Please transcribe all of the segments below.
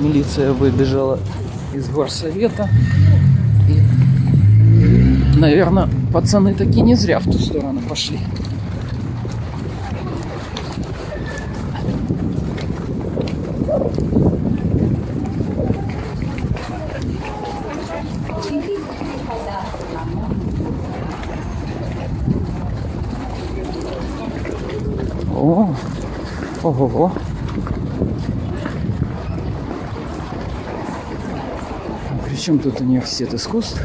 Милиция выбежала из горсовета. И, наверное, пацаны таки не зря в ту сторону пошли. О, ого. Причем тут университет искусств?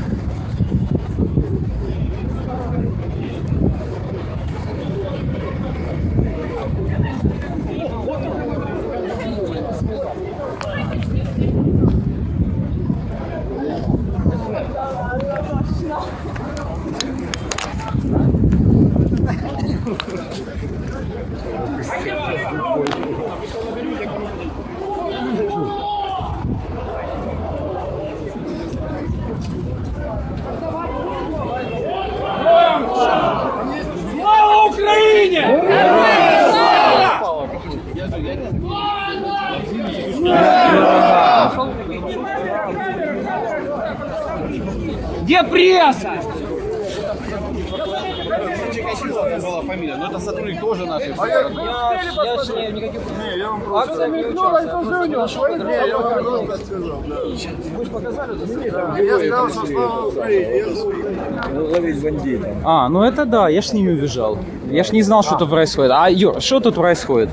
Слава Україні! Где пресса? Была фамилия, но это сотрудник тоже нашей. Я ж не- никаких акций не участвую. Я сказал, что слава Украине. Ловить бандита. А, ну это да, я ж с ними убежал. Я ж не знал, что тут происходит. А, Юр, что тут происходит?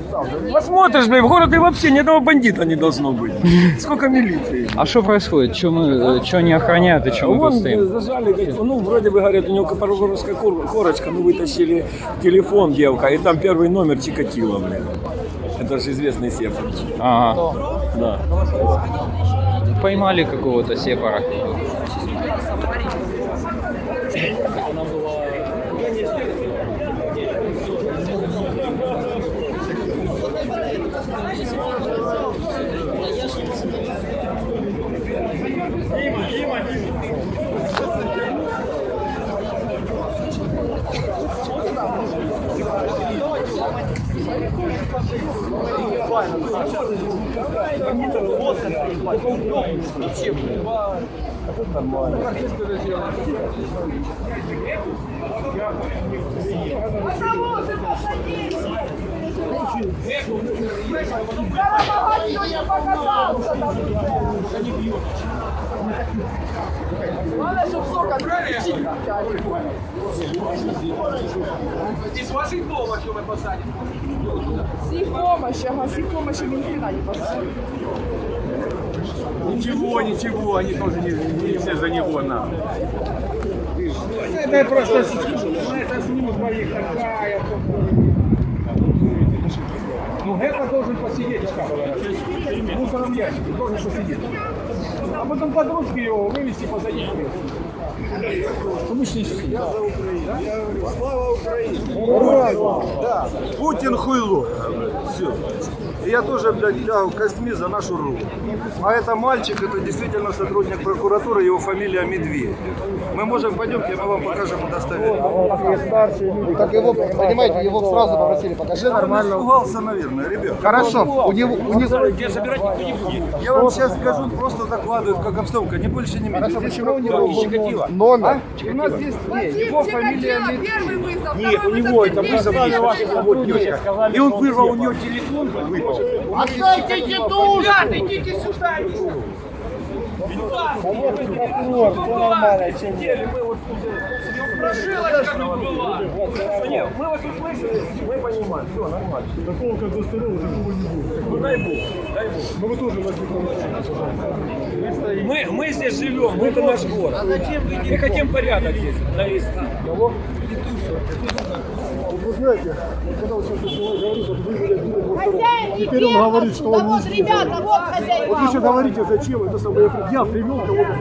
Посмотришь, блин, в городе вообще ни одного бандита не должно быть. Сколько милиции? А что происходит? Что мы, что не охраняют и что мы тут Вон стоим? зажали, говорит, ну вроде бы говорят, у него копорогорская корочка, ну вытащили телефон девка, и там первый номер Чикатило, блин. Это же известный сепар. Ага. Да. Поймали какого-то сепара. Автобусы посадите! Всі помощи, ага, всі помощи він хрена не посадить. Ничего, ничего, они тоже не, не все за него на. Это просто это снимут моих такая. Ну, Гека должен посидеть, в мусорном ящике, должен посидеть. А потом подружки его вывести позади. Ну, мы ж не сидим. Слава Украине! Да. Путин хуйло. Все. И я тоже, блядь, лягу костьми за нашу руку. А это мальчик, это действительно сотрудник прокуратуры, его фамилия Медведев. Мы можем, пойдемте, мы вам покажем удостоверение. Так его, понимаете, его сразу попросили, покажи Он нормально. испугался, наверное, ребят. Хорошо, у него, у него... Где собирать никто не будет. Я вам сейчас скажу, просто докладываю, как обстановка, не больше, не меньше. Здесь Почему у него был номер? У нас здесь Вадим его фамилия Чикатило, Медведев. первый вызов. Нет, у него это вызов. ваши сотрудники. И он вырвал у него телефон, выпал. Отдайте душу! идите сюда! Прокурор, все нормально, чем Нет, мы вас услышали, мы понимаем, все нормально. Такого как Гостерова, такого не будет. Ну дай бог, дай бог. Ну вы тоже нас мы, мы здесь живем, мы это наш город. Мы хотим порядок здесь навести. Вы знаете, вот когда вот сейчас человек говорит, вот вы, блядь, видели его второго. Хозяин не Теперь он говорит, что он да вот, ребята, вот Вот вы хозяева. сейчас говорите, зачем это самое, я привел кого-то,